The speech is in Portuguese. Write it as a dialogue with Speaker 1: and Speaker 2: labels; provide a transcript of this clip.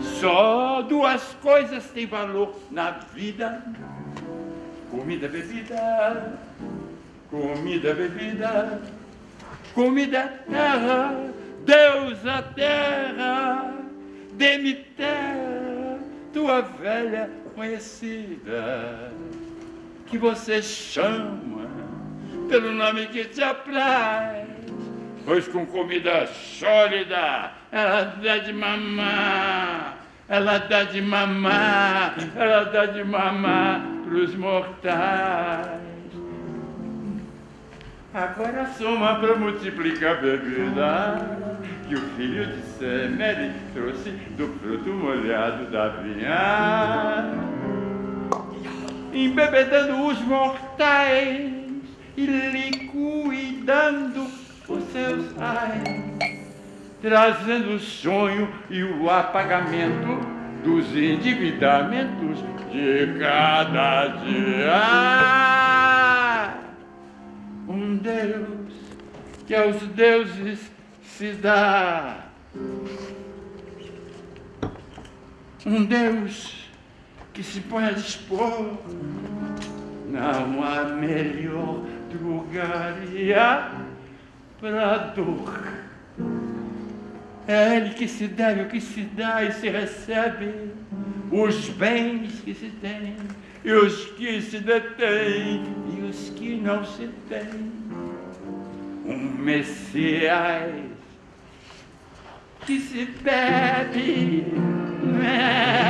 Speaker 1: Só duas coisas têm valor na vida: comida, bebida. Comida, bebida. Comida, terra. Deus, a terra. Dê-me terra, tua velha conhecida, que você chama pelo nome que te apraz. Pois com comida sólida ela dá de mamar, ela dá de mamar, ela dá de mamar pros mortais. Agora soma para multiplicar bebida que o filho de Semere trouxe do fruto molhado da vinha. Embebedando os mortais e liquidando os seus trazendo o sonho e o apagamento dos endividamentos de cada dia. Um Deus que aos deuses se dá. Um Deus que se põe a dispor. Não há melhor lugaria É Ele que se deve o que se dá e se recebe, os bens que se tem, e os que se detêm, e os que não se têm. Um Messias que se bebe. Né?